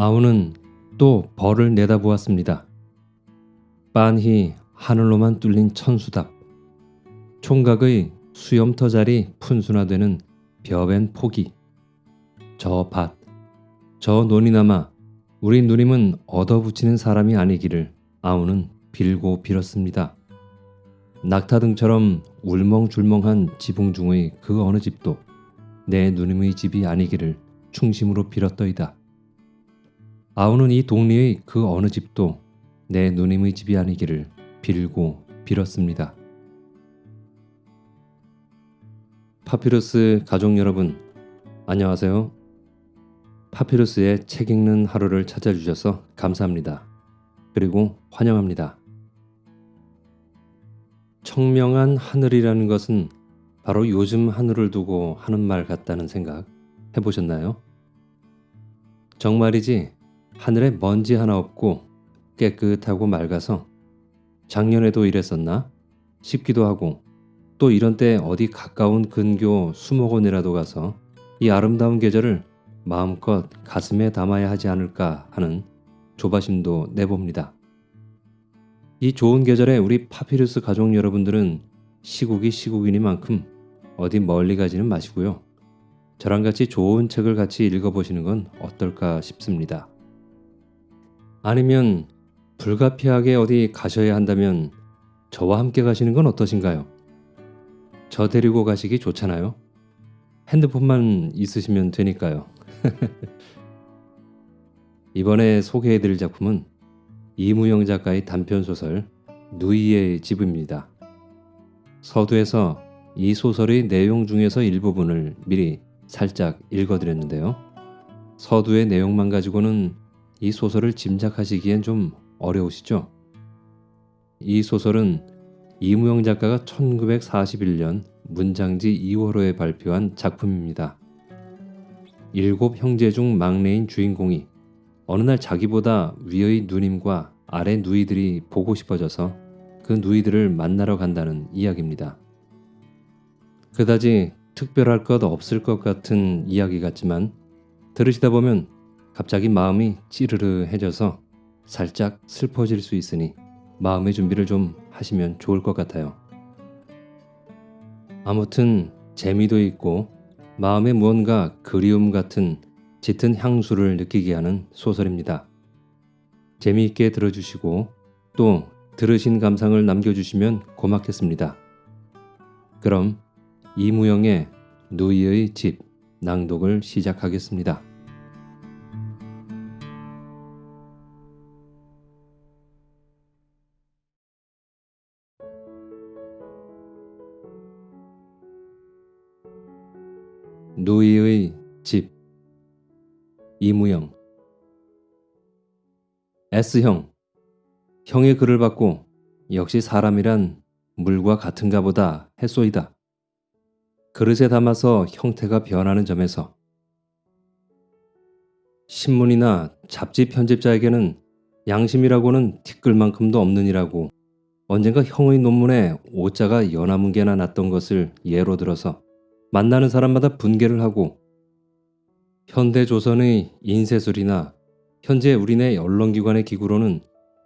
아우는 또 벌을 내다보았습니다. 빤히 하늘로만 뚫린 천수답. 총각의 수염터 자리 푼순화되는 벼벤 포기. 저 밭, 저 논이나마 우리 누님은 얻어붙이는 사람이 아니기를 아우는 빌고 빌었습니다. 낙타등처럼 울멍줄멍한 지붕 중의 그 어느 집도 내 누님의 집이 아니기를 충심으로 빌었더이다. 아우는 이 동리의 그 어느 집도 내 누님의 집이 아니기를 빌고 빌었습니다. 파피루스 가족 여러분, 안녕하세요. 파피루스의 책 읽는 하루를 찾아주셔서 감사합니다. 그리고 환영합니다. 청명한 하늘이라는 것은 바로 요즘 하늘을 두고 하는 말 같다는 생각 해보셨나요? 정말이지 하늘에 먼지 하나 없고 깨끗하고 맑아서 작년에도 이랬었나 싶기도 하고 또 이런 때 어디 가까운 근교 수목원이라도 가서 이 아름다운 계절을 마음껏 가슴에 담아야 하지 않을까 하는 조바심도 내봅니다. 이 좋은 계절에 우리 파피루스 가족 여러분들은 시국이 시국이니만큼 어디 멀리 가지는 마시고요. 저랑 같이 좋은 책을 같이 읽어보시는 건 어떨까 싶습니다. 아니면 불가피하게 어디 가셔야 한다면 저와 함께 가시는 건 어떠신가요? 저 데리고 가시기 좋잖아요. 핸드폰만 있으시면 되니까요. 이번에 소개해드릴 작품은 이무영 작가의 단편소설 누이의 집입니다. 서두에서 이 소설의 내용 중에서 일부분을 미리 살짝 읽어드렸는데요. 서두의 내용만 가지고는 이 소설을 짐작하시기엔 좀 어려우시죠? 이 소설은 이무영 작가가 1941년 문장지 2월호에 발표한 작품입니다. 일곱 형제 중 막내인 주인공이 어느 날 자기보다 위의 누님과 아래 누이들이 보고 싶어져서 그 누이들을 만나러 간다는 이야기입니다. 그다지 특별할 것 없을 것 같은 이야기 같지만 들으시다 보면 갑자기 마음이 찌르르해져서 살짝 슬퍼질 수 있으니 마음의 준비를 좀 하시면 좋을 것 같아요. 아무튼 재미도 있고 마음에 무언가 그리움 같은 짙은 향수를 느끼게 하는 소설입니다. 재미있게 들어주시고 또 들으신 감상을 남겨주시면 고맙겠습니다. 그럼 이무영의 누이의 집 낭독을 시작하겠습니다. 누이의 집. 이무영. S형. 형의 글을 받고 역시 사람이란 물과 같은가 보다 했소이다. 그릇에 담아서 형태가 변하는 점에서. 신문이나 잡지 편집자에게는 양심이라고는 티끌만큼도 없느니라고 언젠가 형의 논문에 오자가 연화문 개나 났던 것을 예로 들어서 만나는 사람마다 분개를 하고 현대 조선의 인쇄술이나 현재 우리네 언론기관의 기구로는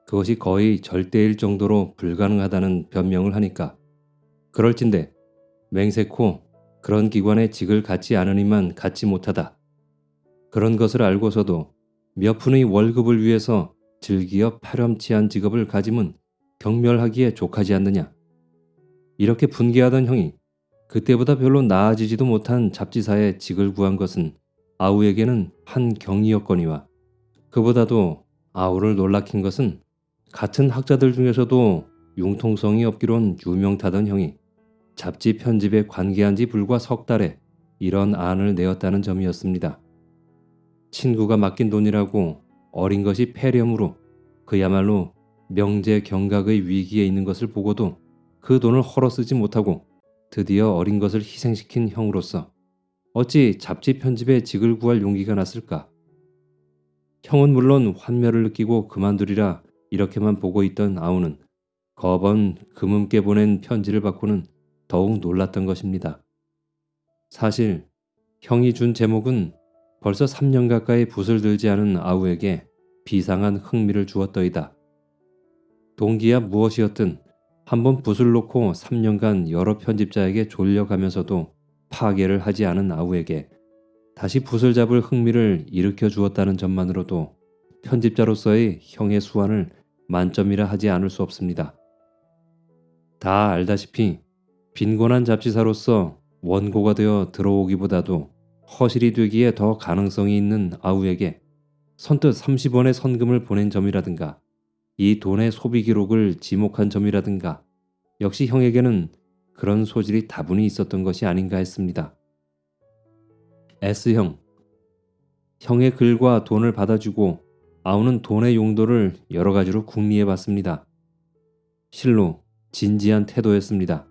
그것이 거의 절대일 정도로 불가능하다는 변명을 하니까 그럴진데 맹세코 그런 기관의 직을 갖지 않으니만 갖지 못하다. 그런 것을 알고서도 몇 푼의 월급을 위해서 즐기어 파렴치한 직업을 가짐은 경멸하기에 족하지 않느냐. 이렇게 분개하던 형이 그때보다 별로 나아지지도 못한 잡지사에 직을 구한 것은 아우에게는 한 경이였거니와 그보다도 아우를 놀라킨 것은 같은 학자들 중에서도 융통성이 없기론 유명타던 형이 잡지 편집에 관계한 지 불과 석 달에 이런 안을 내었다는 점이었습니다. 친구가 맡긴 돈이라고 어린 것이 폐렴으로 그야말로 명제 경각의 위기에 있는 것을 보고도 그 돈을 헐어 쓰지 못하고 드디어 어린 것을 희생시킨 형으로서 어찌 잡지 편집에 직을 구할 용기가 났을까? 형은 물론 환멸을 느끼고 그만두리라 이렇게만 보고 있던 아우는 거번 금음께 보낸 편지를 받고는 더욱 놀랐던 것입니다. 사실 형이 준 제목은 벌써 3년 가까이 붓을 들지 않은 아우에게 비상한 흥미를 주었더이다. 동기야 무엇이었든 한 번 붓을 놓고 3년간 여러 편집자에게 졸려가면서도 파괴를 하지 않은 아우에게 다시 붓을 잡을 흥미를 일으켜 주었다는 점만으로도 편집자로서의 형의 수완을 만점이라 하지 않을 수 없습니다. 다 알다시피 빈곤한 잡지사로서 원고가 되어 들어오기보다도 허실이 되기에 더 가능성이 있는 아우에게 선뜻 30원의 선금을 보낸 점이라든가 이 돈의 소비 기록을 지목한 점이라든가 역시 형에게는 그런 소질이 다분히 있었던 것이 아닌가 했습니다. S형 형의 글과 돈을 받아주고 아우는 돈의 용도를 여러 가지로 궁리해 봤습니다. 실로 진지한 태도였습니다.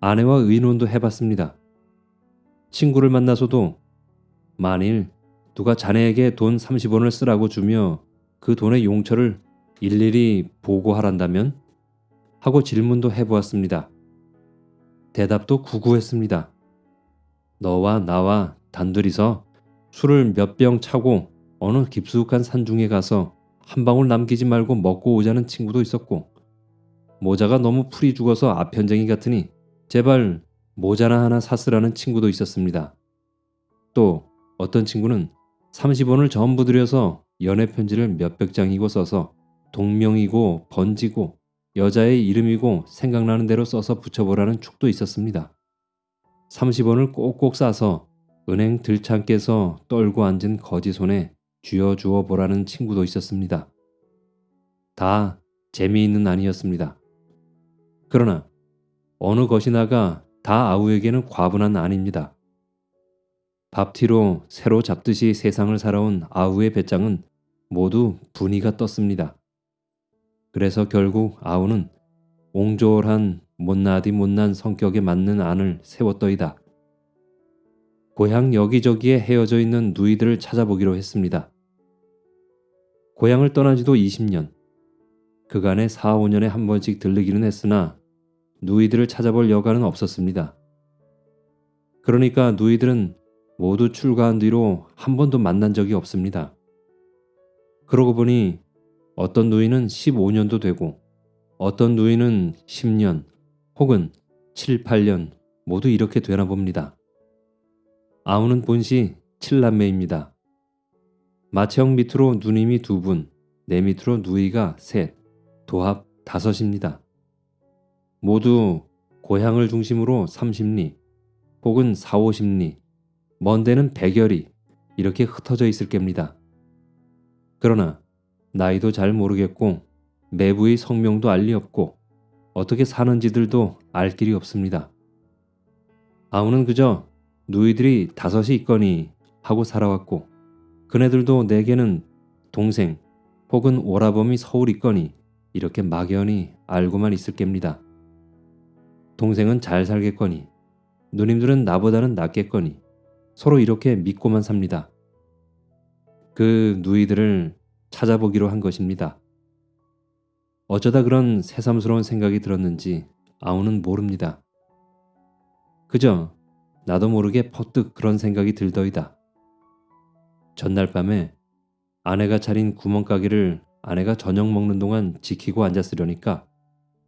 아내와 의논도 해봤습니다. 친구를 만나서도 만일 누가 자네에게 돈 30원을 쓰라고 주며 그 돈의 용처를 일일이 보고하란다면? 하고 질문도 해보았습니다. 대답도 구구했습니다. 너와 나와 단둘이서 술을 몇 병 차고 어느 깊숙한 산중에 가서 한 방울 남기지 말고 먹고 오자는 친구도 있었고 모자가 너무 풀이 죽어서 아편쟁이 같으니 제발 모자나 하나 샀으라는 친구도 있었습니다. 또 어떤 친구는 30원을 전부 들여서 연애 편지를 몇백 장이고 써서 동명이고 번지고 여자의 이름이고 생각나는 대로 써서 붙여보라는 축도 있었습니다. 30원을 꼭꼭 싸서 은행 들창께서 떨고 앉은 거지 손에 쥐어주어 보라는 친구도 있었습니다. 다 재미있는 아니었습니다. 그러나 어느 것이나가 다 아우에게는 과분한 아닙니다. 밥티로 새로 잡듯이 세상을 살아온 아우의 배짱은 모두 분위가 떴습니다. 그래서 결국 아우는 옹졸한 못나디 못난 성격에 맞는 안을 세웠더이다. 고향 여기저기에 헤어져 있는 누이들을 찾아보기로 했습니다. 고향을 떠난 지도 20년. 그간에 4, 5년에 한 번씩 들르기는 했으나 누이들을 찾아볼 여가는 없었습니다. 그러니까 누이들은 모두 출가한 뒤로 한 번도 만난 적이 없습니다. 그러고 보니 어떤 누이는 15년도 되고 어떤 누이는 10년 혹은 7, 8년 모두 이렇게 되나 봅니다. 아우는 본시 7남매입니다. 마채형 밑으로 누님이 두 분, 내 밑으로 누이가 셋, 도합 다섯입니다. 모두 고향을 중심으로 30리 혹은 4, 50리 먼 데는 100여리 이렇게 흩어져 있을 겁니다. 그러나 나이도 잘 모르겠고 내부의 성명도 알 리 없고 어떻게 사는지들도 알 길이 없습니다. 아우는 그저 누이들이 다섯이 있거니 하고 살아왔고 그네들도 내게는 동생 혹은 오라범이 서울 있거니 이렇게 막연히 알고만 있을 겁니다. 동생은 잘 살겠거니 누님들은 나보다는 낫겠거니 서로 이렇게 믿고만 삽니다. 그 누이들을 찾아보기로 한 것입니다. 어쩌다 그런 새삼스러운 생각이 들었는지 아우는 모릅니다. 그저 나도 모르게 퍼뜩 그런 생각이 들더이다. 전날 밤에 아내가 차린 구멍가게를 아내가 저녁 먹는 동안 지키고 앉았으려니까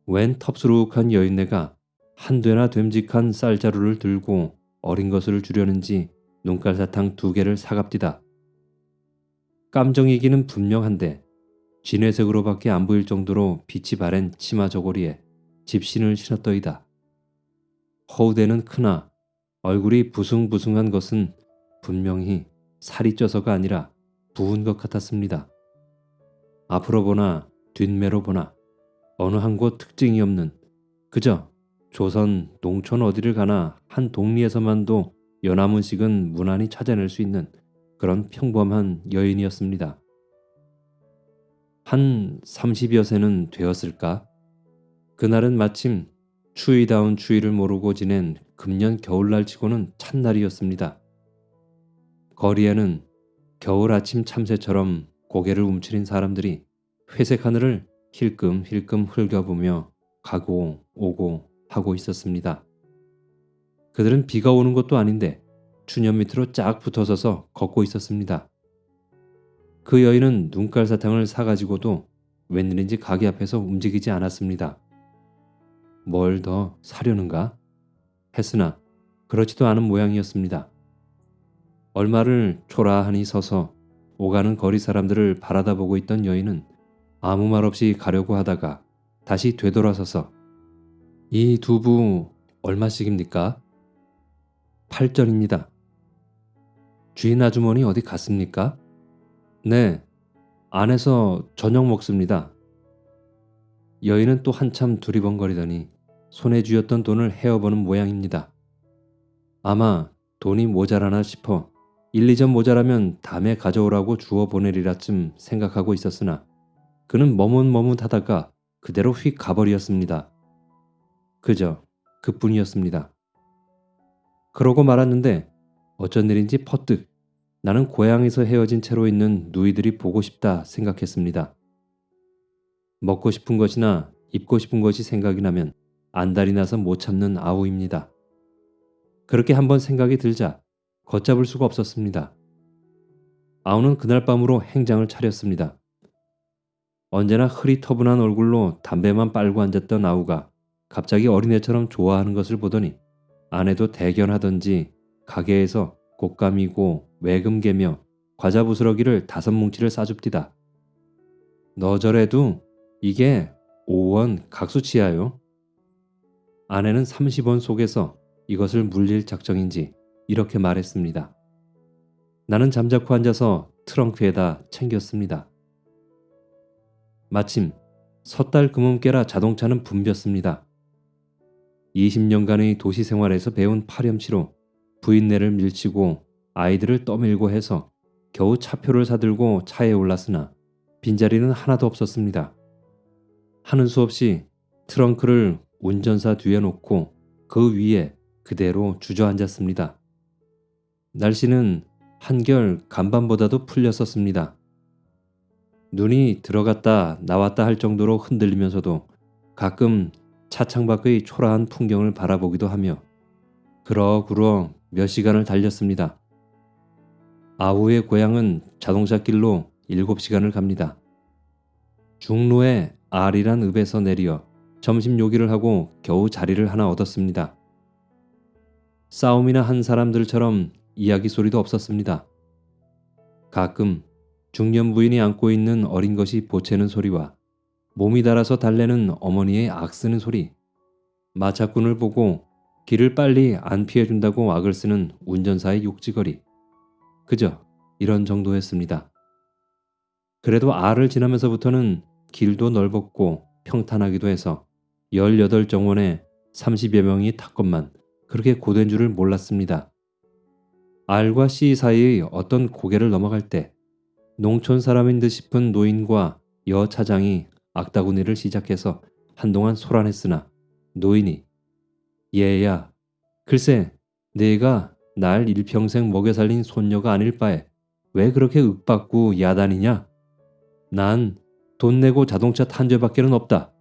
웬 텁스룩한 여인네가 한되나 됨직한 쌀자루를 들고 어린 것을 주려는지 눈깔사탕 두 개를 사갑디다. 깜정이기는 분명한데 진회색으로밖에 안 보일 정도로 빛이 바랜 치마 저고리에 집신을 신었더이다. 허우대는 크나 얼굴이 부숭부숭한 것은 분명히 살이 쪄서가 아니라 부은 것 같았습니다. 앞으로 보나 뒷매로 보나 어느 한 곳 특징이 없는 그저 조선 농촌 어디를 가나 한 동리에서만도 연화문식은 무난히 찾아낼 수 있는 그런 평범한 여인이었습니다. 한 30여 세는 되었을까? 그날은 마침 추위다운 추위를 모르고 지낸 금년 겨울날 치고는 찬날이었습니다. 거리에는 겨울 아침 참새처럼 고개를 움츠린 사람들이 회색 하늘을 힐끔힐끔 흘겨보며 가고 오고 하고 있었습니다. 그들은 비가 오는 것도 아닌데 추년 밑으로 쫙 붙어서서 걷고 있었습니다. 그 여인은 눈깔 사탕을 사가지고도 웬일인지 가게 앞에서 움직이지 않았습니다. 뭘 더 사려는가? 했으나 그렇지도 않은 모양이었습니다. 얼마를 초라하니 서서 오가는 거리 사람들을 바라다 보고 있던 여인은 아무 말 없이 가려고 하다가 다시 되돌아서서 이 두부 얼마씩입니까? 8전입니다. 주인 아주머니 어디 갔습니까? 네, 안에서 저녁 먹습니다. 여인은 또 한참 두리번거리더니 손에 쥐었던 돈을 헤어보는 모양입니다. 아마 돈이 모자라나 싶어 1, 2점 모자라면 다음에 가져오라고 주워 보내리라쯤 생각하고 있었으나 그는 머뭇머뭇하다가 그대로 휙 가버리었습니다. 그저 그뿐이었습니다. 그러고 말았는데 어쩐 일인지 퍼뜩 나는 고향에서 헤어진 채로 있는 누이들이 보고 싶다 생각했습니다. 먹고 싶은 것이나 입고 싶은 것이 생각이 나면 안달이 나서 못 참는 아우입니다. 그렇게 한번 생각이 들자 걷잡을 수가 없었습니다. 아우는 그날 밤으로 행장을 차렸습니다. 언제나 흐릿터분한 얼굴로 담배만 빨고 앉았던 아우가 갑자기 어린애처럼 좋아하는 것을 보더니 아내도 대견하던지 가게에서 곶감이고 외금개며 과자 부스러기를 다섯 뭉치를 싸줍디다. 너 저래도 이게 5원 각수치야요. 아내는 30원 속에서 이것을 물릴 작정인지 이렇게 말했습니다. 나는 잠자코 앉아서 트렁크에다 챙겼습니다. 마침 섣달 금음깨라 자동차는 붐볐습니다. 20년간의 도시 생활에서 배운 파렴치로 부인네를 밀치고 아이들을 떠밀고 해서 겨우 차표를 사들고 차에 올랐으나 빈자리는 하나도 없었습니다. 하는 수 없이 트렁크를 운전사 뒤에 놓고 그 위에 그대로 주저앉았습니다. 날씨는 한결 간밤보다도 풀렸었습니다. 눈이 들어갔다 나왔다 할 정도로 흔들리면서도 가끔 차창 밖의 초라한 풍경을 바라보기도 하며 그러그러 몇 시간을 달렸습니다. 아우의 고향은 자동차 길로 7시간을 갑니다. 중로에 R이란 읍에서 내려 점심 요기를 하고 겨우 자리를 하나 얻었습니다. 싸움이나 한 사람들처럼 이야기 소리도 없었습니다. 가끔 중년 부인이 안고 있는 어린 것이 보채는 소리와 몸이 달아서 달래는 어머니의 악쓰는 소리, 마차꾼을 보고 길을 빨리 안 피해준다고 악을 쓰는 운전사의 욕지거리, 그저 이런 정도였습니다. 그래도 R을 지나면서부터는 길도 넓었고 평탄하기도 해서 18정원에 30여 명이 탔건만 그렇게 고된 줄을 몰랐습니다. R과 C 사이의 어떤 고개를 넘어갈 때 농촌 사람인 듯 싶은 노인과 여 차장이 악다구니를 시작해서 한동안 소란했으나 노인이 얘야 글쎄 내가 날 일평생 먹여 살린 손녀가 아닐 바에 왜 그렇게 윽받고 야단이냐? 난 돈 내고 자동차 탄 죄밖에는 없다.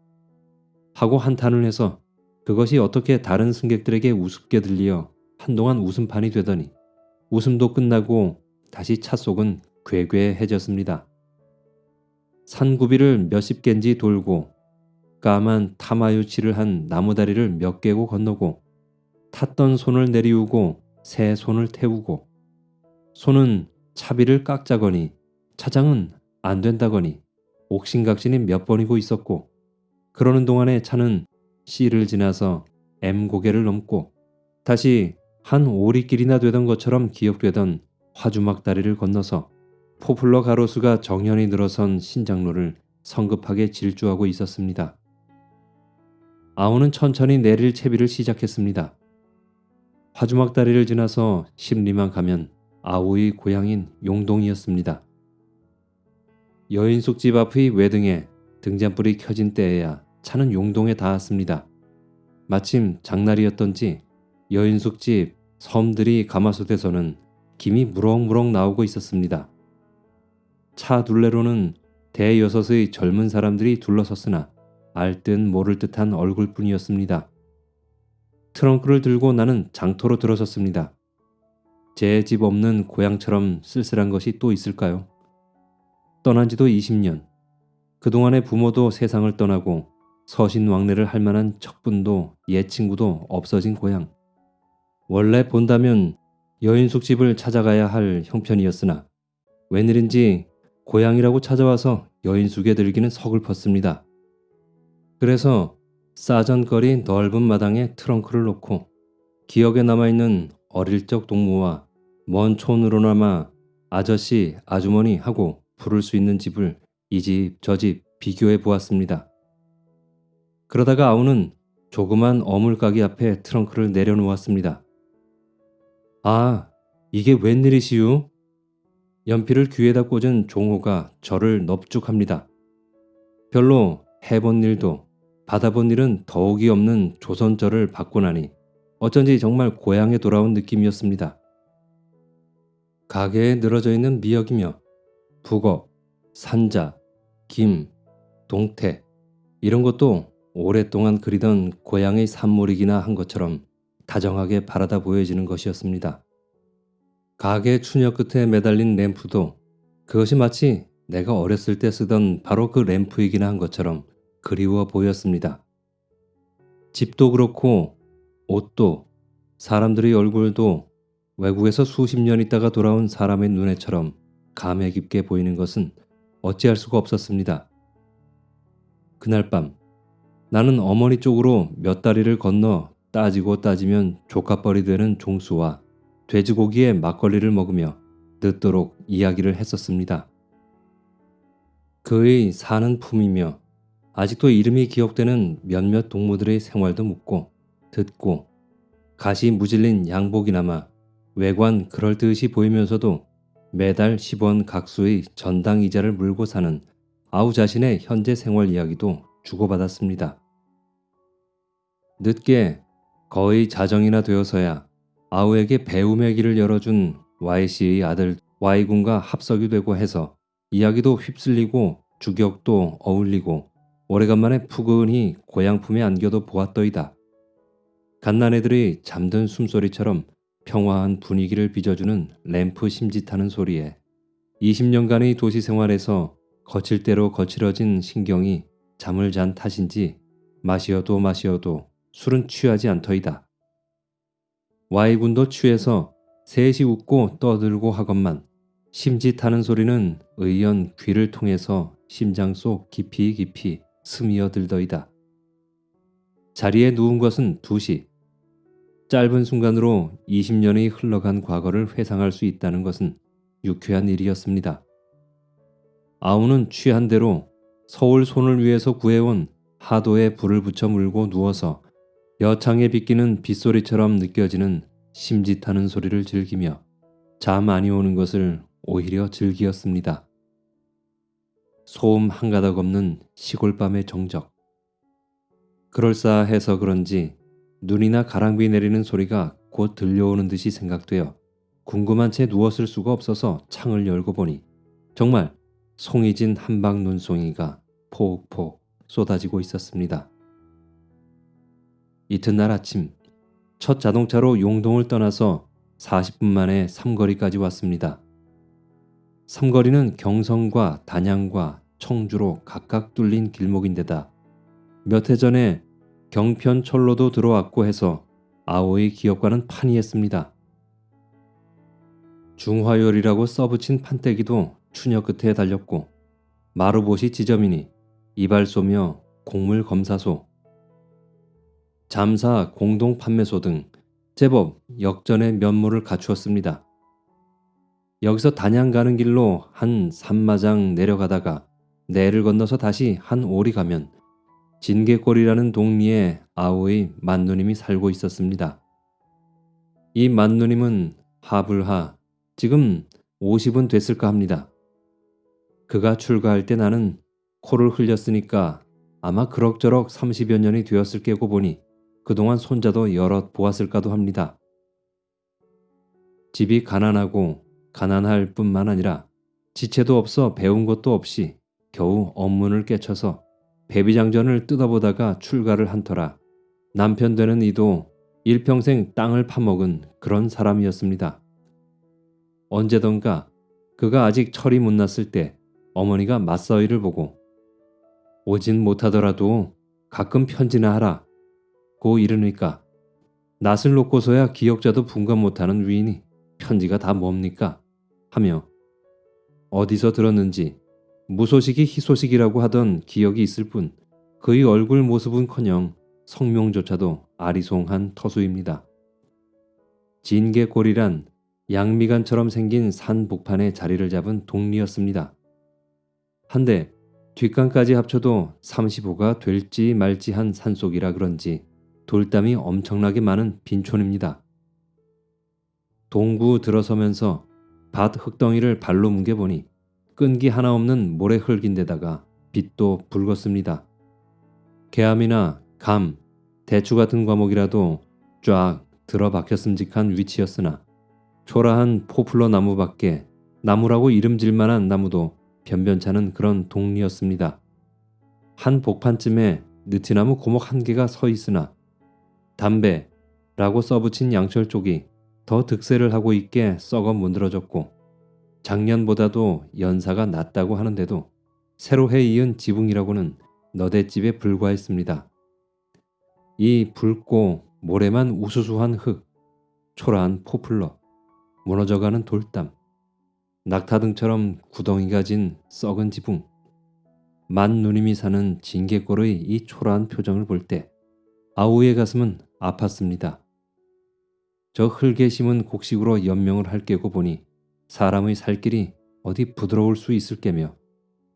하고 한탄을 해서 그것이 어떻게 다른 승객들에게 우습게 들리어 한동안 웃음판이 되더니 웃음도 끝나고 다시 차 속은 괴괴해졌습니다. 산구비를 몇십 갠지 돌고 까만 타마유치를 한 나무다리를 몇 개고 건너고 탔던 손을 내리우고 새 손을 태우고 손은 차비를 깎자거니 차장은 안 된다거니 옥신각신이 몇 번이고 있었고 그러는 동안에 차는 C를 지나서 M 고개를 넘고 다시 한 오리길이나 되던 것처럼 기억되던 화주막 다리를 건너서 포플러 가로수가 정연히 늘어선 신장로를 성급하게 질주하고 있었습니다. 아우는 천천히 내릴 채비를 시작했습니다. 화주막 다리를 지나서 십리만 가면 아우의 고향인 용동이었습니다. 여인숙 집 앞의 외등에 등잔불이 켜진 때에야 차는 용동에 닿았습니다. 마침 장날이었던지 여인숙 집 섬들이 가마솥에서는 김이 무럭무럭 나오고 있었습니다. 차 둘레로는 대여섯의 젊은 사람들이 둘러섰으나 알 듯 모를 듯한 얼굴뿐이었습니다. 트렁크를 들고 나는 장터로 들어섰습니다. 제 집 없는 고향처럼 쓸쓸한 것이 또 있을까요? 떠난 지도 20년. 그동안의 부모도 세상을 떠나고 서신 왕래를 할 만한 척분도 옛 친구도 없어진 고향. 원래 본다면 여인숙 집을 찾아가야 할 형편이었으나 웬일인지 고향이라고 찾아와서 여인숙에 들기는 서글펐습니다. 그래서 싸전거리 넓은 마당에 트렁크를 놓고 기억에 남아있는 어릴 적 동무와 먼 촌으로나마 아저씨, 아주머니 하고 부를 수 있는 집을 이 집, 저 집 비교해 보았습니다. 그러다가 아우는 조그만 어물가게 앞에 트렁크를 내려놓았습니다. 아, 이게 웬일이시유? 연필을 귀에다 꽂은 종호가 저를 넙죽합니다. 별로 해본 일도 받아본 일은 더욱이 없는 조선절을 받고 나니 어쩐지 정말 고향에 돌아온 느낌이었습니다. 가게에 늘어져 있는 미역이며 북어, 산자, 김, 동태 이런 것도 오랫동안 그리던 고향의 산모이기나 한 것처럼 다정하게 바라다 보여지는 것이었습니다. 가게 추녀 끝에 매달린 램프도 그것이 마치 내가 어렸을 때 쓰던 바로 그 램프이기나 한 것처럼 그리워 보였습니다. 집도 그렇고 옷도 사람들의 얼굴도 외국에서 수십 년 있다가 돌아온 사람의 눈에처럼 감회 깊게 보이는 것은 어찌할 수가 없었습니다. 그날 밤 나는 어머니 쪽으로 몇 다리를 건너 따지고 따지면 조카뻘이 되는 종수와 돼지고기에 막걸리를 먹으며 늦도록 이야기를 했었습니다. 그의 사는 품이며 아직도 이름이 기억되는 몇몇 동무들의 생활도 묻고 듣고 가시 무질린 양복이나마 외관 그럴듯이 보이면서도 매달 10원 각수의 전당 이자를 물고 사는 아우 자신의 현재 생활 이야기도 주고받았습니다. 늦게 거의 자정이나 되어서야 아우에게 배움의 길을 열어준 Y씨의 아들 Y군과 합석이 되고 해서 이야기도 휩쓸리고 주격도 어울리고 오래간만에 푸근히 고향 품에 안겨도 보았더이다. 갓난애들이 잠든 숨소리처럼 평화한 분위기를 빚어주는 램프 심짓하는 소리에 20년간의 도시 생활에서 거칠 대로 거칠어진 신경이 잠을 잔 탓인지 마시어도 마시어도 술은 취하지 않더이다. Y군도 취해서 셋이 웃고 떠들고 하건만 심짓하는 소리는 의연 귀를 통해서 심장 속 깊이 깊이 스미어들더이다. 자리에 누운 것은 두시. 짧은 순간으로 20년이 흘러간 과거를 회상할 수 있다는 것은 유쾌한 일이었습니다. 아우는 취한 대로 서울 손을 위해서 구해온 하도에 불을 붙여 물고 누워서 여창에 비끼는 빗소리처럼 느껴지는 심짓하는 소리를 즐기며 잠 많이 오는 것을 오히려 즐기었습니다. 소음 한 가닥 없는 시골밤의 정적. 그럴싸해서 그런지 눈이나 가랑비 내리는 소리가 곧 들려오는 듯이 생각되어 궁금한 채 누웠을 수가 없어서 창을 열고 보니 정말 송이 진 한방 눈송이가 폭폭 쏟아지고 있었습니다. 이튿날 아침 첫 자동차로 용동을 떠나서 40분 만에 삼거리까지 왔습니다. 삼거리는 경성과 단양과 청주로 각각 뚫린 길목인데다 몇 해 전에 경편 철로도 들어왔고 해서 아오의 기업과는 판이했습니다. 중화요리라고 써붙인 판때기도 추녀 끝에 달렸고 마루봇이 지점이니 이발소며 곡물 검사소, 잠사 공동 판매소 등 제법 역전의 면모를 갖추었습니다. 여기서 단양 가는 길로 한 산마장 내려가다가 내를 건너서 다시 한 오리 가면 진계골이라는 동리에 아오의 만누님이 살고 있었습니다. 이 만누님은 하불하 지금 50은 됐을까 합니다. 그가 출가할 때 나는 코를 흘렸으니까 아마 그럭저럭 30여 년이 되었을 게고 보니 그동안 손자도 여럿 보았을까도 합니다. 집이 가난하고 가난할 뿐만 아니라 지체도 없어 배운 것도 없이 겨우 업문을 깨쳐서 배비장전을 뜯어보다가 출가를 한 터라 남편 되는 이도 일평생 땅을 파먹은 그런 사람이었습니다. 언제던가 그가 아직 철이 못 났을 때 어머니가 맞서이를 보고 오진 못하더라도 가끔 편지나 하라 고 이르니까 낯을 놓고서야 기억자도 분간 못하는 위인이 편지가 다 뭡니까 하며 어디서 들었는지 무소식이 희소식이라고 하던 기억이 있을 뿐 그의 얼굴 모습은커녕 성명조차도 아리송한 터수입니다. 진개골이란 양미간처럼 생긴 산 복판에 자리를 잡은 동리였습니다. 한데 뒷간까지 합쳐도 35가 될지 말지 한 산속이라 그런지 돌담이 엄청나게 많은 빈촌입니다. 동구 들어서면서 밭 흙덩이를 발로 뭉개보니 끈기 하나 없는 모래 흙인데다가 빛도 붉었습니다. 개암이나 감, 대추 같은 과목이라도 쫙 들어박혔음직한 위치였으나 초라한 포플러 나무밖에 나무라고 이름질 만한 나무도 변변찮은 그런 동리였습니다. 한 복판쯤에 느티나무 고목 한 개가 서 있으나 담배라고 써붙인 양철 쪽이 더 득세를 하고 있게 썩어 문드러졌고 작년보다도 연사가 낮다고 하는데도 새로 해 이은 지붕이라고는 너댓집에 불과했습니다. 이 붉고 모래만 우수수한 흙, 초라한 포플러, 무너져가는 돌담, 낙타등처럼 구덩이가 진 썩은 지붕, 만 누님이 사는 징계골의 이 초라한 표정을 볼 때 아우의 가슴은 아팠습니다. 저 흙에 심은 곡식으로 연명을 할 깨고 보니 사람의 살 길이 어디 부드러울 수 있을 게며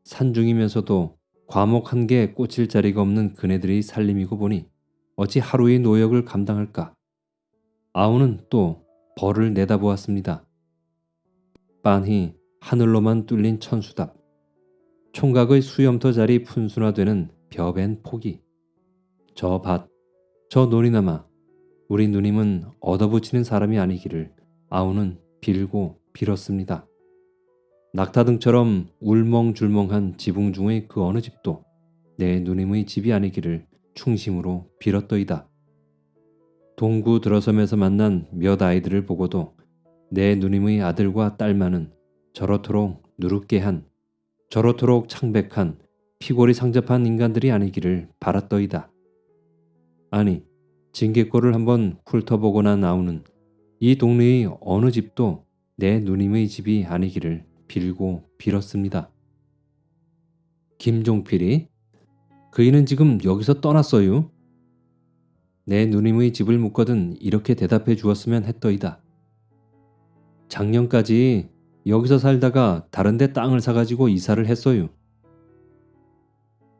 산중이면서도 과목 한개 꽂힐 자리가 없는 그네들의 살림이고 보니 어찌 하루의 노역을 감당할까? 아우는 또 벌을 내다보았습니다. 빤히 하늘로만 뚫린 천수답, 총각의 수염터 자리 푼순화되는 벼벤 포기, 저 밭, 저 놀이나마, 우리 누님은 얻어붙이는 사람이 아니기를 아우는 빌고 빌었습니다. 낙타등처럼 울멍줄멍한 지붕 중의 그 어느 집도 내 누님의 집이 아니기를 충심으로 빌었더이다. 동구 들어섬에서 만난 몇 아이들을 보고도 내 누님의 아들과 딸만은 저렇도록 누룩게 한 저렇도록 창백한 피골이 상접한 인간들이 아니기를 바랐더이다. 아니 징계골을 한번 훑어보고 난 아우는 이 동네의 어느 집도 내 누님의 집이 아니기를 빌고 빌었습니다. 김종필이 그이는 지금 여기서 떠났어요. 내 누님의 집을 묻거든 이렇게 대답해 주었으면 했더이다. 작년까지 여기서 살다가 다른 데 땅을 사가지고 이사를 했어요.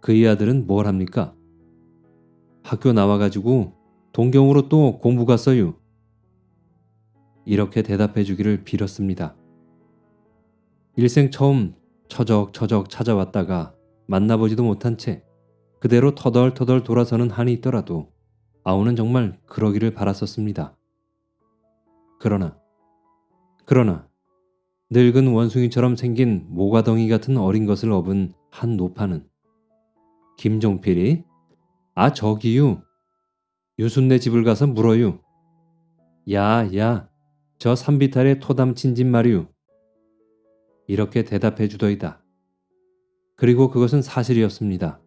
그의 아들은 뭘 합니까? 학교 나와가지고 동경으로 또 공부 갔어요. 이렇게 대답해 주기를 빌었습니다. 일생 처음 처적처적 찾아왔다가 만나보지도 못한 채 그대로 터덜터덜 돌아서는 한이 있더라도 아우는 정말 그러기를 바랐었습니다. 그러나 그러나 늙은 원숭이처럼 생긴 모가덩이 같은 어린 것을 업은 한 노파는 김종필이 아 저기유 유순네 집을 가서 물어유 야야 저 산비탈에 토담친 집 말이유 이렇게 대답해 주더이다. 그리고 그것은 사실이었습니다.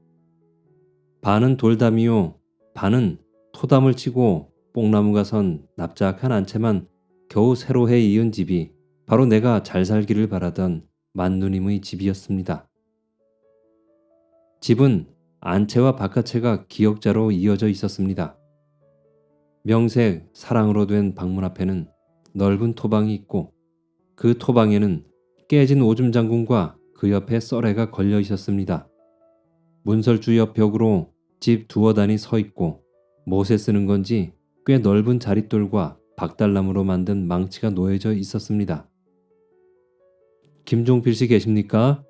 반은 돌담이요 반은 토담을 치고 뽕나무가 선 납작한 안채만 겨우 새로 해 이은 집이 바로 내가 잘 살기를 바라던 만누님의 집이었습니다. 집은 안채와 바깥채가 기역자로 이어져 있었습니다. 명색 사랑으로 된 방문 앞에는 넓은 토방이 있고 그 토방에는 깨진 오줌 장군과 그 옆에 썰애가 걸려 있었습니다. 문설주 옆 벽으로 집 두어 단이 서 있고 못에 쓰는 건지 꽤 넓은 자릿돌과 박달나무로 만든 망치가 놓여져 있었습니다. 김종필 씨 계십니까?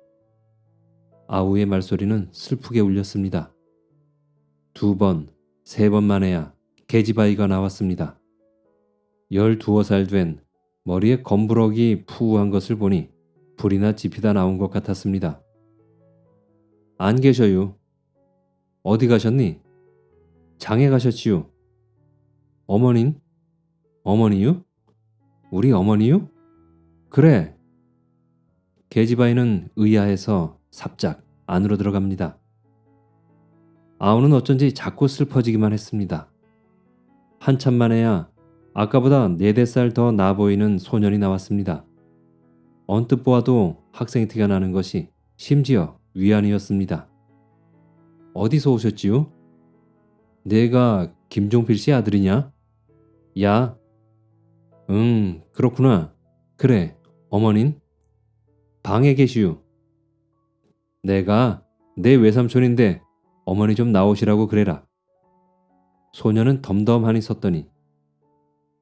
아우의 말소리는 슬프게 울렸습니다. 두 번, 세 번 만에야 계집아이가 나왔습니다. 열두어 살 된 머리에 검부럭이 푸우한 것을 보니 불이나 지피다 나온 것 같았습니다. 안 계셔요. 어디 가셨니? 장에 가셨지요. 어머닌? 어머니요? 우리 어머니요? 그래. 계집아이는 의아해서 삽작 안으로 들어갑니다. 아우는 어쩐지 자꾸 슬퍼지기만 했습니다. 한참 만에야 아까보다 네댓 살더나 보이는 소년이 나왔습니다. 언뜻 보아도 학생 티가 나는 것이 심지어 위안이었습니다. 어디서 오셨지요? 내가 김종필 씨 아들이냐? 야. 응, 그렇구나. 그래, 어머닌? 방에 계시오. 내가 내 외삼촌인데 어머니 좀 나오시라고 그래라. 소녀는 덤덤하니 섰더니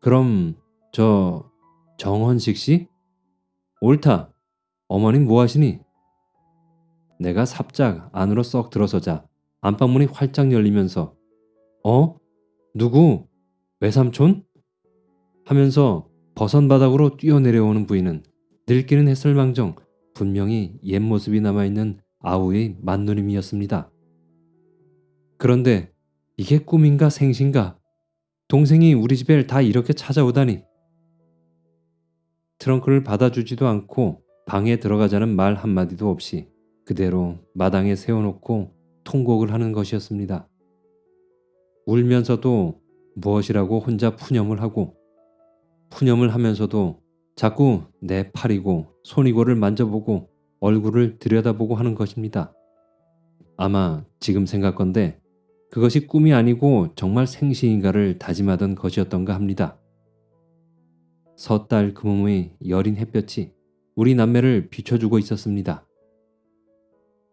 그럼 저 정헌식 씨? 옳다. 어머님 뭐 하시니? 내가 삽작 안으로 썩 들어서자 안방문이 활짝 열리면서 어? 누구? 외삼촌? 하면서 버선 바닥으로 뛰어내려오는 부인은 늙기는 했을망정 분명히 옛 모습이 남아있는 아우의 만누님이었습니다. 그런데 이게 꿈인가 생신가? 동생이 우리 집에 다 이렇게 찾아오다니. 트렁크를 받아주지도 않고 방에 들어가자는 말 한마디도 없이 그대로 마당에 세워놓고 통곡을 하는 것이었습니다. 울면서도 무엇이라고 혼자 푸념을 하고 푸념을 하면서도 자꾸 내 팔이고 손이고를 만져보고 얼굴을 들여다보고 하는 것입니다. 아마 지금 생각건데 그것이 꿈이 아니고 정말 생시인가를 다짐하던 것이었던가 합니다. 섣달 그 몸의 여린 햇볕이 우리 남매를 비춰주고 있었습니다.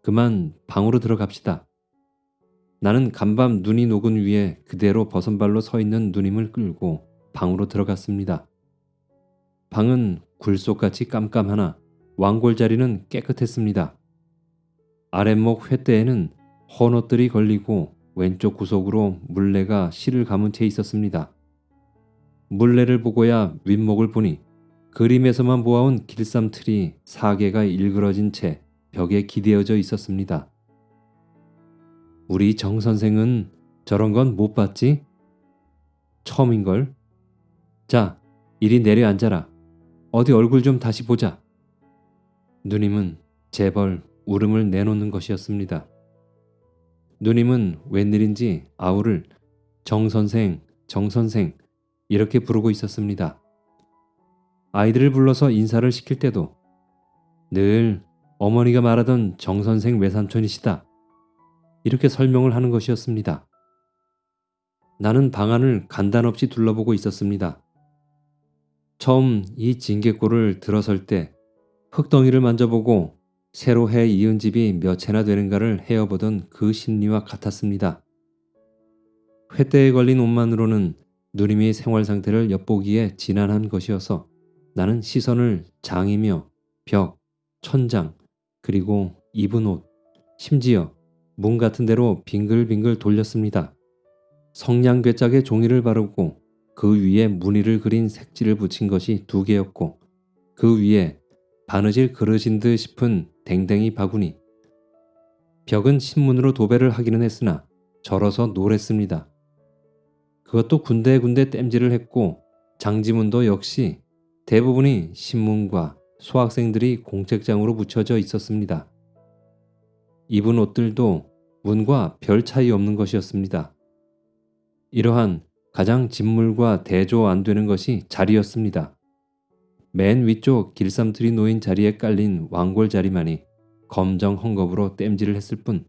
그만 방으로 들어갑시다. 나는 간밤 눈이 녹은 위에 그대로 버선발로 서 있는 누님을 끌고 방으로 들어갔습니다. 방은 굴속같이 깜깜하나 왕골 자리는 깨끗했습니다. 아랫목 횃대에는 헌옷들이 걸리고 왼쪽 구석으로 물레가 실을 감은 채 있었습니다. 물레를 보고야 윗목을 보니 그림에서만 보아온 길쌈 틀이 사개가 일그러진 채 벽에 기대어져 있었습니다. 우리 정 선생은 저런 건 못 봤지? 처음인걸? 자, 이리 내려앉아라. 어디 얼굴 좀 다시 보자. 누님은 재벌 울음을 내놓는 것이었습니다. 누님은 웬일인지 아우를 정선생, 정선생 이렇게 부르고 있었습니다. 아이들을 불러서 인사를 시킬 때도 늘 어머니가 말하던 정선생 외삼촌이시다. 이렇게 설명을 하는 것이었습니다. 나는 방안을 간단없이 둘러보고 있었습니다. 처음 이 징계골을 들어설 때 흙덩이를 만져보고 새로 해 이은 집이 몇 채나 되는가를 헤어보던 그 심리와 같았습니다. 횃대에 걸린 옷만으로는 누님의 생활 상태를 엿보기에 지난한 것이어서 나는 시선을 장이며 벽, 천장, 그리고 입은 옷, 심지어 문 같은 데로 빙글빙글 돌렸습니다. 성냥괴짝에 종이를 바르고 그 위에 무늬를 그린 색지를 붙인 것이 두 개였고 그 위에 바느질 그릇인 듯 싶은 댕댕이 바구니. 벽은 신문으로 도배를 하기는 했으나 절어서 노랬습니다. 그것도 군데군데 땜질을 했고 장지문도 역시 대부분이 신문과 소학생들이 공책장으로 붙여져 있었습니다. 입은 옷들도 문과 별 차이 없는 것이었습니다. 이러한 가장 진물과 대조 안 되는 것이 자리였습니다. 맨 위쪽 길쌈틀이 놓인 자리에 깔린 왕골 자리만이 검정 헝겊으로 땜질을 했을 뿐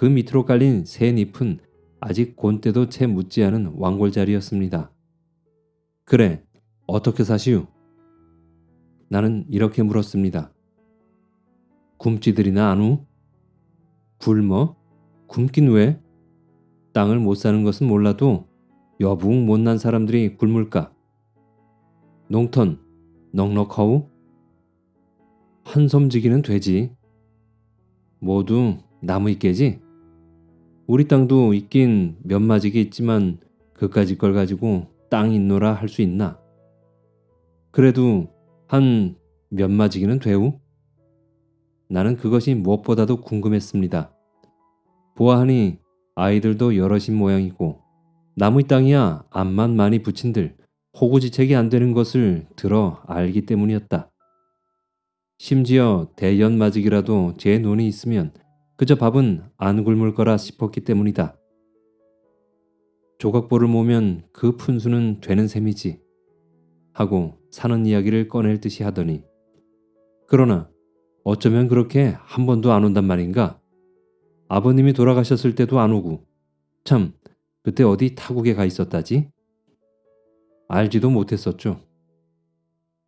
그 밑으로 깔린 새 잎은 아직 곤때도 채 묻지 않은 왕골 자리였습니다. 그래, 어떻게 사시우? 나는 이렇게 물었습니다. 굶지들이나 안우? 굶어? 굶긴 왜? 땅을 못 사는 것은 몰라도 여붕 못난 사람들이 굶을까? 농턴, 넉넉하우? 한섬지기는 되지. 모두 나무 있게지? 우리 땅도 있긴 몇 마지기 있지만 그까짓 걸 가지고 땅 있노라 할 수 있나? 그래도 한 몇 마지기는 되우? 나는 그것이 무엇보다도 궁금했습니다. 보아하니 아이들도 여럿인 모양이고 나무 땅이야 앞만 많이 붙인들 호구지책이 안 되는 것을 들어 알기 때문이었다. 심지어 대연마직이라도 제 눈이 있으면 그저 밥은 안 굶을 거라 싶었기 때문이다. 조각보를 모면 그 푼수는 되는 셈이지. 하고 사는 이야기를 꺼낼 듯이 하더니 그러나 어쩌면 그렇게 한 번도 안 온단 말인가? 아버님이 돌아가셨을 때도 안 오고 참 그때 어디 타국에 가 있었다지? 알지도 못했었죠.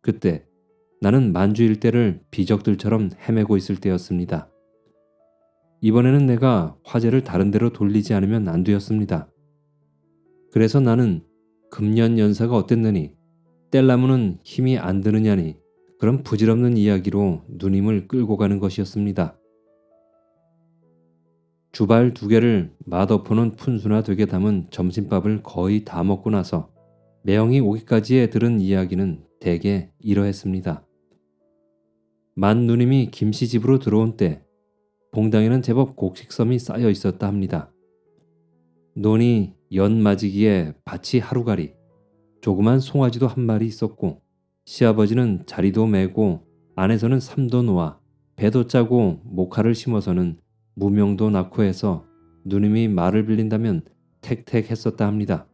그때 나는 만주 일대를 비적들처럼 헤매고 있을 때였습니다. 이번에는 내가 화제를 다른 데로 돌리지 않으면 안 되었습니다. 그래서 나는 금년 연사가 어땠느니 뗄나무는 힘이 안 드느냐니 그런 부질없는 이야기로 누님을 끌고 가는 것이었습니다. 주발 두 개를 맛없어는 푼수나 되게 담은 점심밥을 거의 다 먹고 나서 매형이 오기까지에 들은 이야기는 대개 이러했습니다. 만 누님이 김씨 집으로 들어온 때 봉당에는 제법 곡식섬이 쌓여 있었다 합니다. 논이 연맞이기에 밭이 하루가리, 조그만 송아지도 한 마리 있었고 시아버지는 자리도 메고 안에서는 삼도 놓아 배도 짜고 모카를 심어서는 무명도 낳고 해서 누님이 말을 빌린다면 택택했었다 합니다.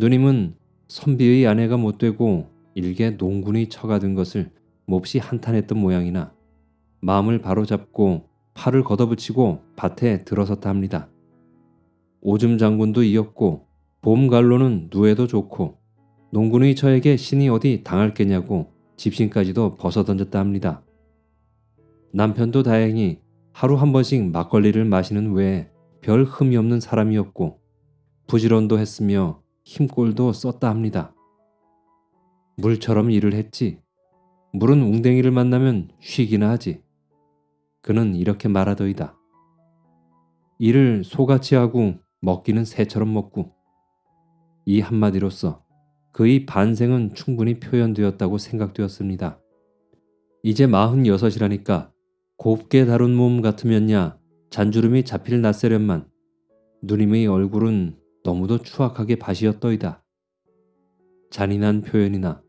누님은 선비의 아내가 못되고 일개 농군이 처가든 것을 몹시 한탄했던 모양이나 마음을 바로잡고 팔을 걷어붙이고 밭에 들어섰다 합니다. 오줌 장군도 이었고 봄갈로는 누에도 좋고 농군의 저에게 신이 어디 당할 게냐고 집신까지도 벗어던졌다 합니다. 남편도 다행히 하루 한 번씩 막걸리를 마시는 외에 별 흠이 없는 사람이었고 부지런도 했으며 힘꼴도 썼다 합니다. 물처럼 일을 했지. 물은 웅댕이를 만나면 쉬기나 하지. 그는 이렇게 말하더이다. 일을 소같이 하고 먹기는 새처럼 먹고 이 한마디로써 그의 반생은 충분히 표현되었다고 생각되었습니다. 이제 마흔여섯이라니까 곱게 다룬 몸 같으면야 잔주름이 잡힐 낯세련만 누님의 얼굴은 너무도 추악하게 바시었더이다. 잔인한 표현이나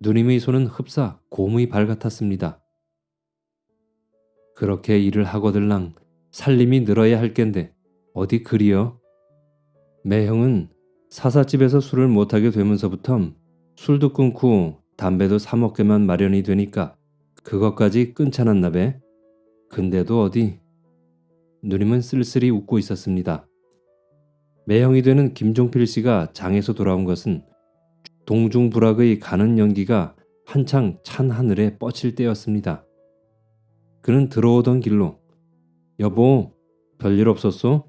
누님의 손은 흡사 곰의 발 같았습니다. 그렇게 일을 하거들랑 살림이 늘어야 할 겐데 어디 그리여? 매형은 사사집에서 술을 못하게 되면서부터 술도 끊고 담배도 사 먹게만 마련이 되니까 그것까지 끊자놨나 배. 근데도 어디 누님은 쓸쓸히 웃고 있었습니다. 매형이 되는 김종필 씨가 장에서 돌아온 것은 동중불악의 가는 연기가 한창 찬 하늘에 뻗칠 때였습니다. 그는 들어오던 길로 여보 별일 없었소?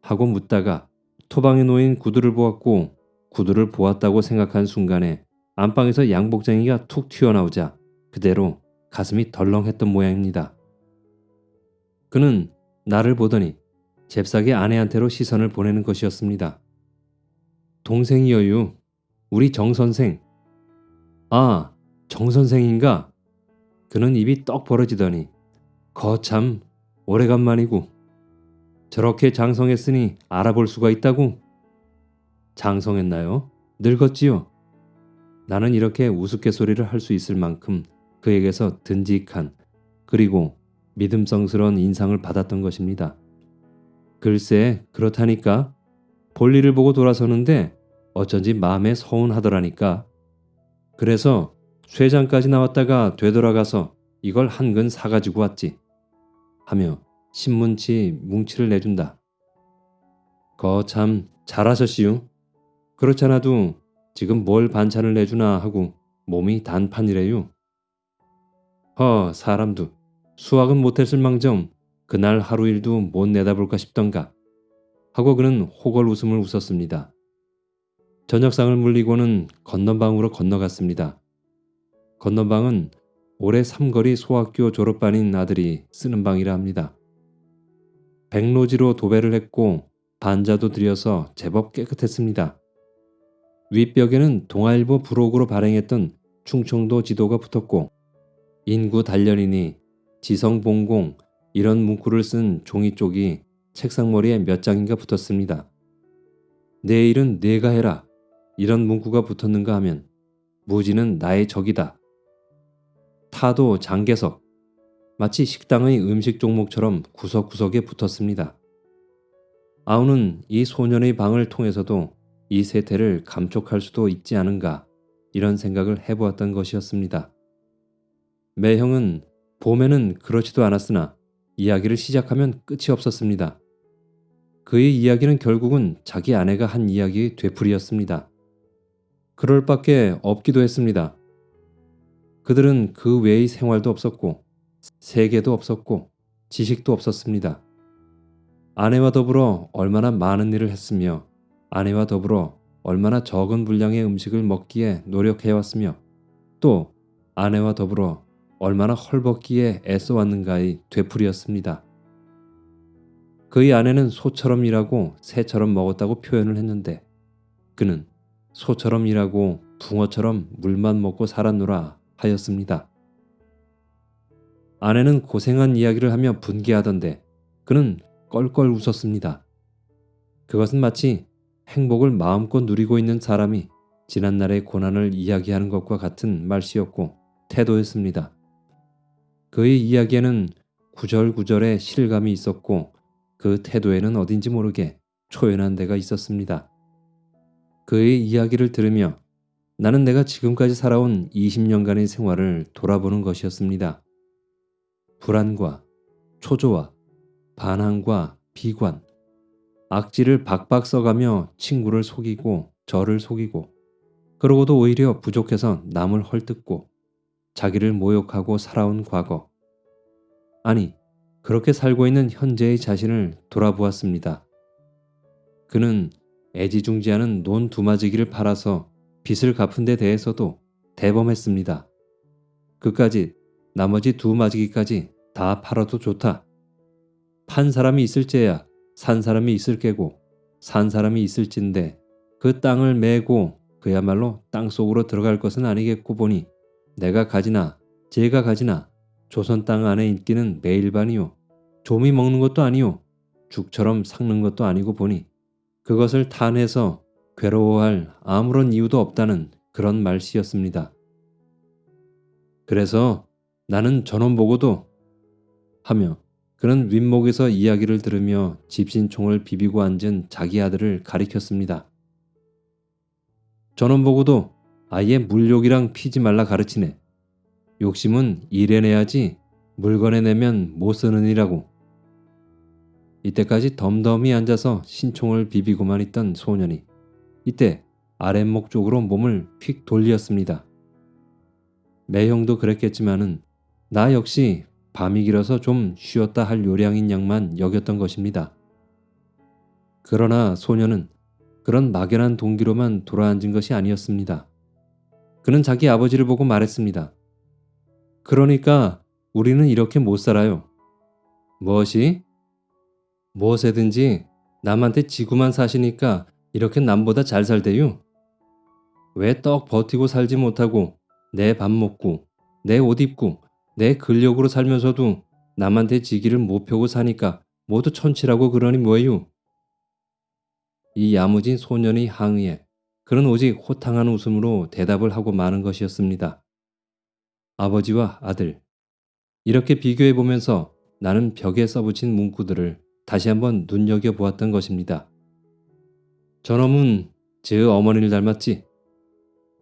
하고 묻다가 토방에 놓인 구두를 보았고 구두를 보았다고 생각한 순간에 안방에서 양복쟁이가 툭 튀어나오자 그대로 가슴이 덜렁했던 모양입니다. 그는 나를 보더니 잽싸게 아내한테로 시선을 보내는 것이었습니다. 동생이여유. 우리 정 선생. 아, 정 선생인가? 그는 입이 떡 벌어지더니 거참 오래간만이고 저렇게 장성했으니 알아볼 수가 있다고? 장성했나요? 늙었지요? 나는 이렇게 우스갯소리를 할 수 있을 만큼 그에게서 든직한 그리고 믿음성스러운 인상을 받았던 것입니다. 글쎄 그렇다니까 볼일을 보고 돌아서는데 어쩐지 마음에 서운하더라니까. 그래서 쇠장까지 나왔다가 되돌아가서 이걸 한 근 사가지고 왔지. 하며 신문지 뭉치를 내준다. 거 참 잘하셨시요. 그렇잖아도 지금 뭘 반찬을 내주나 하고 몸이 단판이래요. 허 사람도 수학은 못했을 망정 그날 하루 일도 못 내다볼까 싶던가 하고 그는 호걸 웃음을 웃었습니다. 저녁상을 물리고는 건넌방으로 건너갔습니다. 건넌방은 올해 삼거리 소학교 졸업반인 아들이 쓰는 방이라 합니다. 백로지로 도배를 했고 반자도 들여서 제법 깨끗했습니다. 윗벽에는 동아일보 부록으로 발행했던 충청도 지도가 붙었고 인구 단련이니 지성봉공 이런 문구를 쓴 종이 쪽이 책상머리에 몇 장인가 붙었습니다. 내일은 내가 해라 이런 문구가 붙었는가 하면 무지는 나의 적이다. 타도 장개석, 마치 식당의 음식 종목처럼 구석구석에 붙었습니다. 아우는 이 소년의 방을 통해서도 이 세태를 감촉할 수도 있지 않은가 이런 생각을 해보았던 것이었습니다. 매형은 봄에는 그렇지도 않았으나 이야기를 시작하면 끝이 없었습니다. 그의 이야기는 결국은 자기 아내가 한 이야기의 되풀이였습니다. 그럴 밖에 없기도 했습니다. 그들은 그 외의 생활도 없었고 세계도 없었고 지식도 없었습니다. 아내와 더불어 얼마나 많은 일을 했으며 아내와 더불어 얼마나 적은 분량의 음식을 먹기에 노력해왔으며 또 아내와 더불어 얼마나 헐벗기에 애써왔는가의 되풀이였습니다. 그의 아내는 소처럼 일하고 새처럼 먹었다고 표현을 했는데 그는 소처럼 일하고 붕어처럼 물만 먹고 살았노라 하였습니다. 아내는 고생한 이야기를 하며 분개하던데 그는 껄껄 웃었습니다. 그것은 마치 행복을 마음껏 누리고 있는 사람이 지난날의 고난을 이야기하는 것과 같은 말씨였고 태도였습니다. 그의 이야기에는 구절구절의 실감이 있었고 그 태도에는 어딘지 모르게 초연한 데가 있었습니다. 그의 이야기를 들으며 나는 내가 지금까지 살아온 20년간의 생활을 돌아보는 것이었습니다. 불안과 초조와 반항과 비관, 악지를 박박 써가며 친구를 속이고 저를 속이고 그러고도 오히려 부족해서 남을 헐뜯고 자기를 모욕하고 살아온 과거. 아니, 그렇게 살고 있는 현재의 자신을 돌아보았습니다. 그는 애지중지하는 논 두마지기를 팔아서 빚을 갚은 데 대해서도 대범했습니다. 그까지 나머지 두 마지기까지 다 팔아도 좋다. 판 사람이 있을째야 산 사람이 있을 게고 산 사람이 있을진데 그 땅을 메고 그야말로 땅 속으로 들어갈 것은 아니겠고 보니 내가 가지나 제가 가지나 조선 땅 안에 있기는 매일반이요 좀이 먹는 것도 아니요 죽처럼 삭는 것도 아니고 보니 그것을 탄해서 괴로워할 아무런 이유도 없다는 그런 말씨였습니다. 그래서 나는 전원 보고도 하며 그는 윗목에서 이야기를 들으며 집신총을 비비고 앉은 자기 아들을 가리켰습니다. 전원 보고도 아예 물욕이랑 피지 말라 가르치네. 욕심은 일해 내야지 물건에 내면 못 쓰느니라고. 이때까지 덤덤히 앉아서 신총을 비비고만 있던 소년이 이때 아랫목 쪽으로 몸을 휙 돌렸습니다. 매형도 그랬겠지만은 나 역시 밤이 길어서 좀 쉬었다 할 요량인 양만 여겼던 것입니다. 그러나 소년은 그런 막연한 동기로만 돌아앉은 것이 아니었습니다. 그는 자기 아버지를 보고 말했습니다. 그러니까 우리는 이렇게 못 살아요. 무엇이? 무엇에든지 남한테 지구만 사시니까 이렇게 남보다 잘 살대요? 왜 떡 버티고 살지 못하고 내 밥 먹고 내 옷 입고 내 근력으로 살면서도 남한테 지기를 못 펴고 사니까 모두 천치라고 그러니 뭐예요? 이 야무진 소년의 항의에 그는 오직 호탕한 웃음으로 대답을 하고 마는 것이었습니다. 아버지와 아들. 이렇게 비교해 보면서 나는 벽에 써붙인 문구들을 다시 한번 눈여겨보았던 것입니다. 저놈은 제 어머니를 닮았지?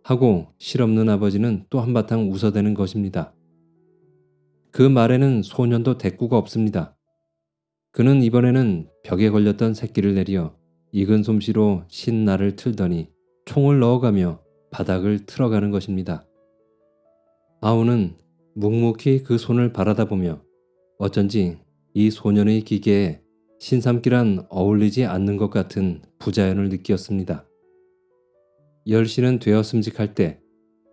하고 실없는 아버지는 또 한바탕 웃어대는 것입니다. 그 말에는 소년도 대꾸가 없습니다. 그는 이번에는 벽에 걸렸던 새끼를 내려 익은 솜씨로 신나를 틀더니 총을 넣어가며 바닥을 틀어가는 것입니다. 아우는 묵묵히 그 손을 바라다 보며 어쩐지 이 소년의 기계에 신삼기란 어울리지 않는 것 같은 부자연을 느끼었습니다. 열시는 되었음직할 때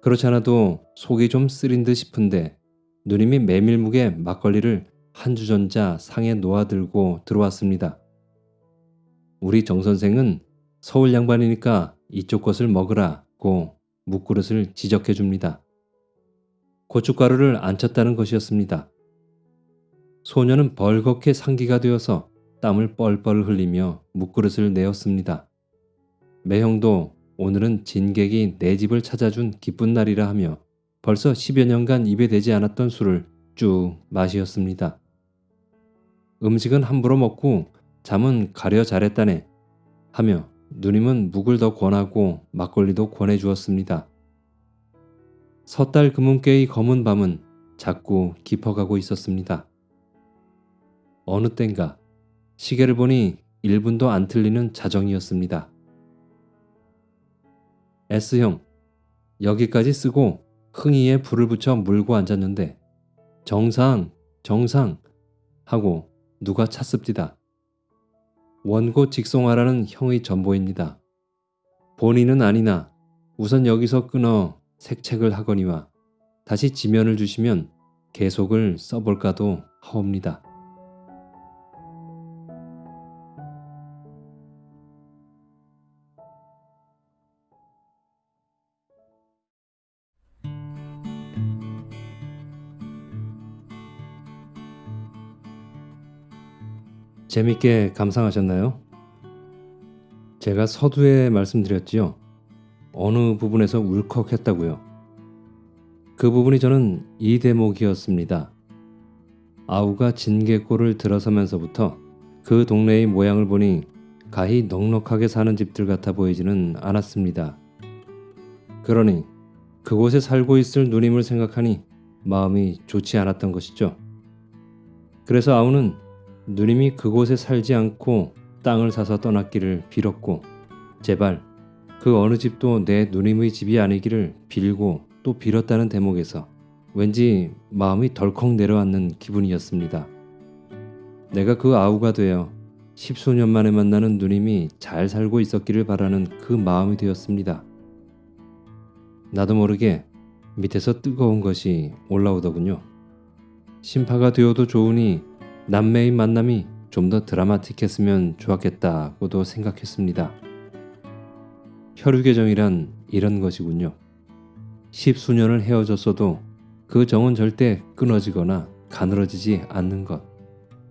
그렇지 않아도 속이 좀 쓰린 듯 싶은데 누님이 메밀묵에 막걸리를 한 주전자 상에 놓아들고 들어왔습니다. 우리 정 선생은 서울 양반이니까 이쪽 것을 먹으라고 묵그릇을 지적해 줍니다. 고춧가루를 안 쳤다는 것이었습니다. 소녀는 벌겋게 상기가 되어서 땀을 뻘뻘 흘리며 묵그릇을 내었습니다. 매형도 오늘은 진객이 내 집을 찾아준 기쁜 날이라 하며 벌써 10여 년간 입에 대지 않았던 술을 쭉 마시었습니다. 음식은 함부로 먹고 잠은 가려 잘했다네 하며 누님은 묵을 더 권하고 막걸리도 권해 주었습니다. 섣달 금은깨의 검은 밤은 자꾸 깊어가고 있었습니다. 어느 땐가 시계를 보니 1분도 안 틀리는 자정이었습니다. S형, 여기까지 쓰고 흥이에 불을 붙여 물고 앉았는데 정상, 정상 하고 누가 찼습디다. 원고 직송하라는 형의 전보입니다. 본인은 아니나 우선 여기서 끊어 색책을 하거니와 다시 지면을 주시면 계속을 써볼까도 하옵니다. 재밌게 감상하셨나요? 제가 서두에 말씀드렸지요. 어느 부분에서 울컥했다고요. 그 부분이 저는 이 대목이었습니다. 아우가 진개골을 들어서면서부터 그 동네의 모양을 보니 가히 넉넉하게 사는 집들 같아 보이지는 않았습니다. 그러니 그곳에 살고 있을 누님을 생각하니 마음이 좋지 않았던 것이죠. 그래서 아우는 누님이 그곳에 살지 않고 땅을 사서 떠났기를 빌었고 제발 그 어느 집도 내 누님의 집이 아니기를 빌고 또 빌었다는 대목에서 왠지 마음이 덜컥 내려앉는 기분이었습니다. 내가 그 아우가 되어 십수년 만에 만나는 누님이 잘 살고 있었기를 바라는 그 마음이 되었습니다. 나도 모르게 밑에서 뜨거운 것이 올라오더군요. 심파가 되어도 좋으니 남매의 만남이 좀 더 드라마틱했으면 좋았겠다고도 생각했습니다. 혈육의 정이란 이런 것이군요. 십수년을 헤어졌어도 그 정은 절대 끊어지거나 가늘어지지 않는 것.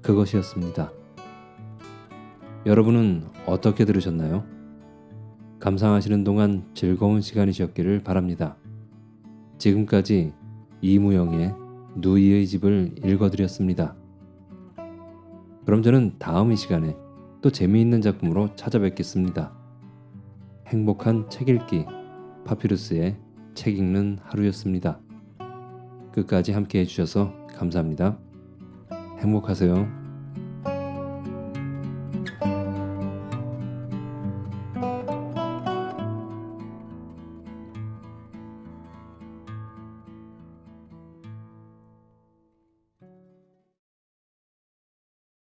그것이었습니다. 여러분은 어떻게 들으셨나요? 감상하시는 동안 즐거운 시간이셨기를 바랍니다. 지금까지 이무영의 누이의 집을 읽어드렸습니다. 그럼 저는 다음 이 시간에 또 재미있는 작품으로 찾아뵙겠습니다. 행복한 책 읽기 파피루스의 책 읽는 하루였습니다. 끝까지 함께 해주셔서 감사합니다. 행복하세요.